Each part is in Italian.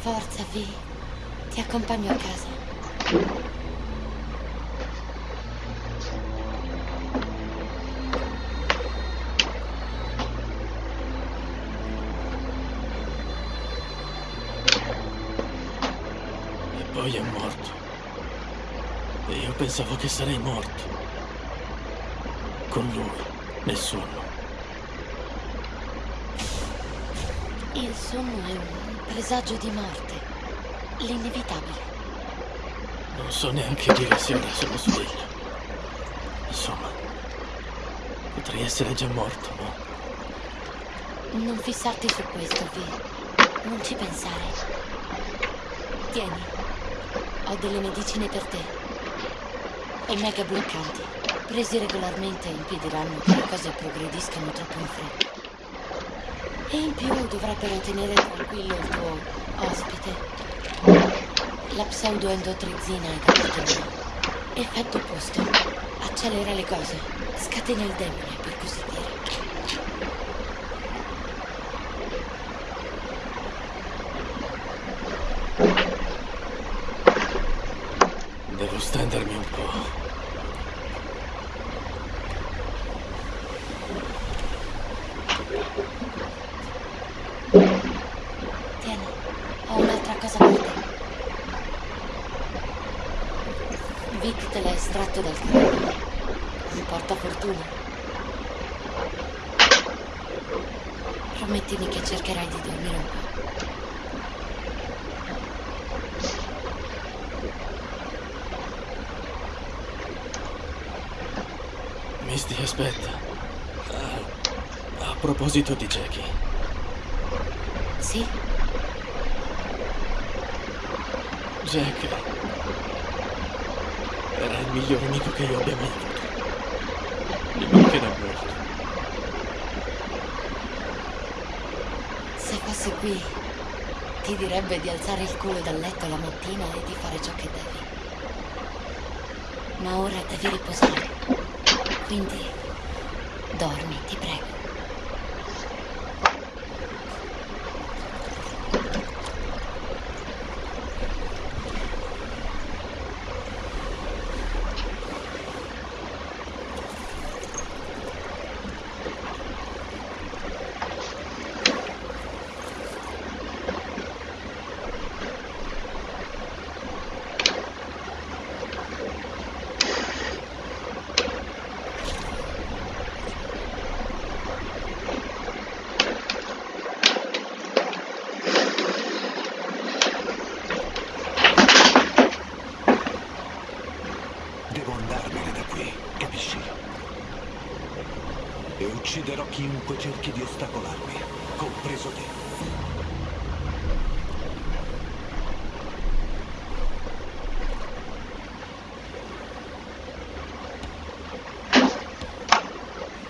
Forza, Vi. Ti accompagno a casa. E poi è morto. E io pensavo che sarei morto. Con lui, nel sonno. Il sonno è un presagio di morte. L'inevitabile. Non so neanche dire se ora sono sveglio. Insomma, potrei essere già morto, no? Non fissarti su questo, Vi. Non ci pensare. Tieni. Ho delle medicine per te. Omega bloccanti. Presi regolarmente impediranno che le cose progrediscano troppo in fretta. E in più dovrebbero tenere tranquillo il tuo ospite. La pseudoendotrizina è da parte. Effetto opposto. Accelera le cose. Scatena il demone, per così dire. Devo stendermi un po'. Tieni, ho un'altra cosa per te. Vic te l'ha estratto dal cranio. Un portafortuna. Promettimi che cercherai di dormire un po'. Misty, aspetta. Ah, a proposito di Jackie, Sì? Jack era il miglior amico che io abbia mai avuto. Mi mancherà molto. Se fosse qui, ti direbbe di alzare il culo dal letto la mattina e di fare ciò che devi. Ma ora devi riposare. Quindi dormi, ti prego. Devo andarmene da qui, capisci? E ucciderò chiunque cerchi di ostacolarmi, compreso te.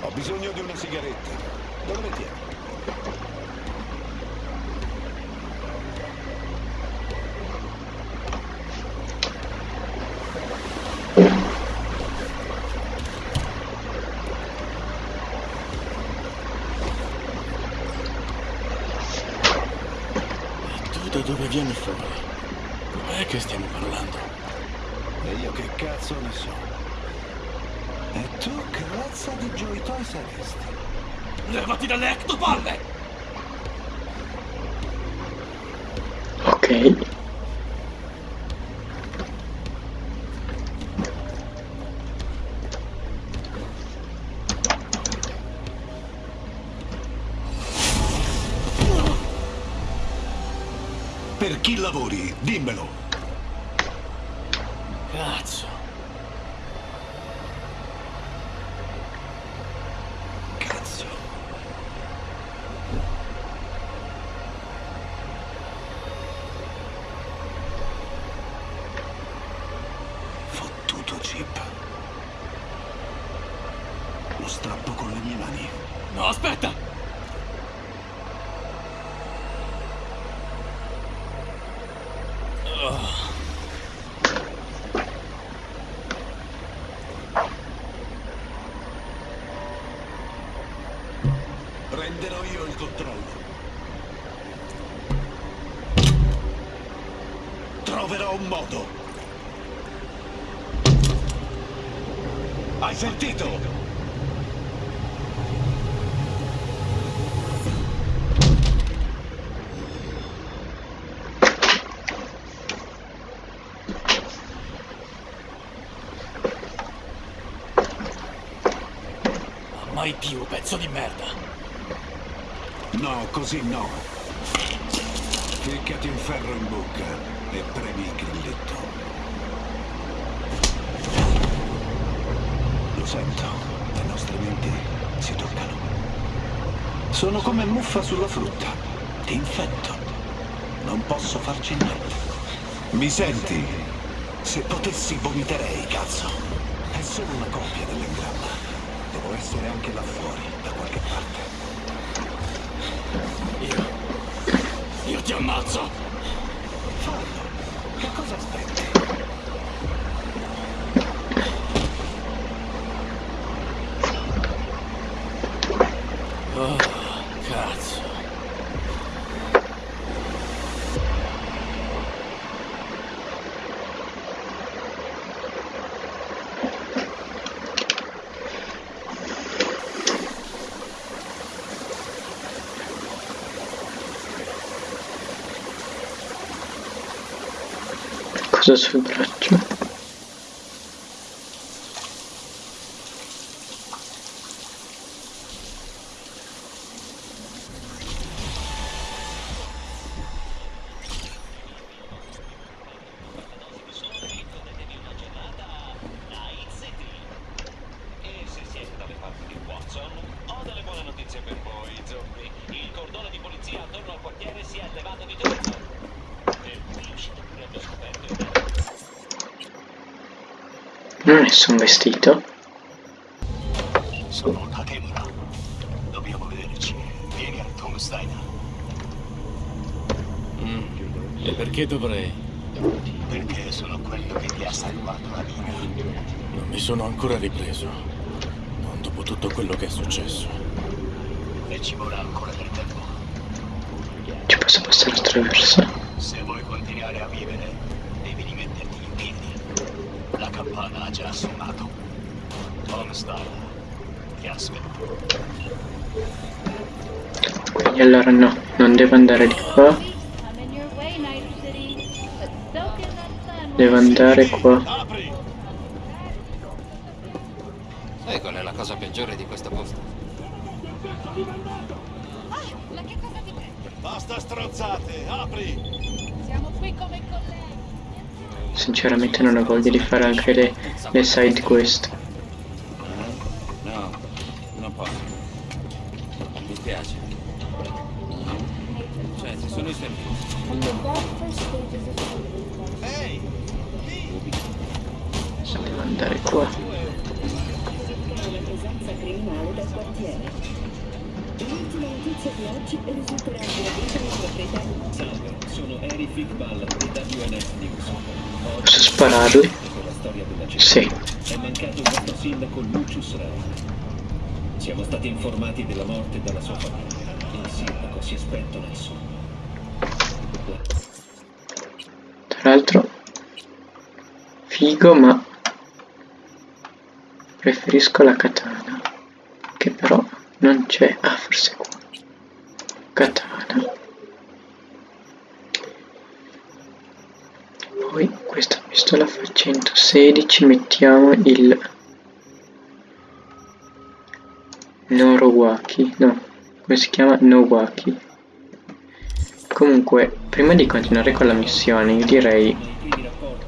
Ho bisogno di una sigaretta. Dove le tieni? E fuori? Com'è che stiamo parlando? E io che cazzo ne so? E tu che razza di Toy saresti? Levati dalle ectopalle! Ok. Per chi lavori? Dimmelo. Cazzo. Cazzo. Fottuto chip. Lo strappo con le mie mani. No, aspetta! Prenderò io il controllo. Troverò un modo. Hai sentito? Mai più, pezzo di merda. No, così no. Ficcati un ferro in bocca e premi il grilletto. Lo sento, le nostre menti si toccano. Sono come muffa sulla frutta. Ti infetto. Non posso farci niente. Mi senti? Se potessi vomiterei, cazzo. È solo una copia dell'engramma. Devo essere anche là fuori, da qualche parte. Io... Io ti ammazzo! Fallo. Che cosa aspetti? Oh, cazzo. Cosa sul braccio? E se siete dalle parti di Watson, ho delle buone notizie per voi, zombie. Il cordone di polizia attorno al quartiere si è levato di giorno. Per cui pure allo scoperto. Non ho nessun vestito. Sono Takemura. Dobbiamo vederci. Vieni al Tomstein. E perché dovrei? Perché sono quello che ti ha salvato la vita. Non mi sono ancora ripreso. Non dopo tutto quello che è successo. E ci vorrà ancora del tempo. Ci posso passare attraverso? Se vuoi continuare a vivere, devi rimetterti in piedi. La campana ha già suonato. Ti aspetta. Quindi allora no, non devo andare di qua, devo andare qua. Sai qual è la cosa peggiore di questo posto? Ma che cosa ti prende? Basta stronzate, apri! Siamo qui come. Sinceramente non ho voglia di fare anche le, le side quest. No, non posso. Mi spiace. Cioè, ci sono i servizi. Ehi! Devo andare qua. presenza criminale del quartiere. L'ultima notizia di oggi risulterà gradita alla proprietà Salve, sono Eric Fickball di WNS News. Posso spararli? Della. Sì. È mancato il nostro sindaco Lucius Ray. Siamo stati informati della morte dalla sua famiglia. Il sindaco si è spento nel sonno. Tra l'altro, figo, ma preferisco la katana, che però non c'è. Ah, forse qua. Katana. Poi questa pistola fa 116, mettiamo il Norowaki, no, come si chiama? Nowaki. Comunque, prima di continuare con la missione, io direi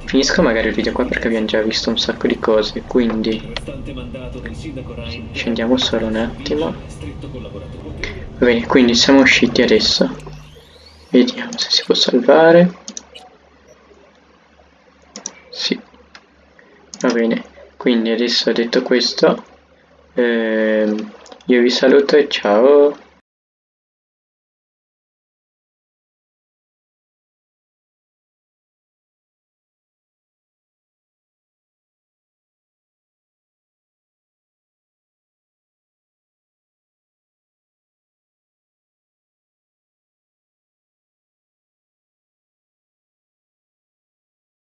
finisco magari il video qua perché abbiamo già visto un sacco di cose, quindi scendiamo solo un attimo. Va bene, quindi siamo usciti adesso. Vediamo se si può salvare. Va bene, quindi adesso detto questo, ehm, io vi saluto e ciao.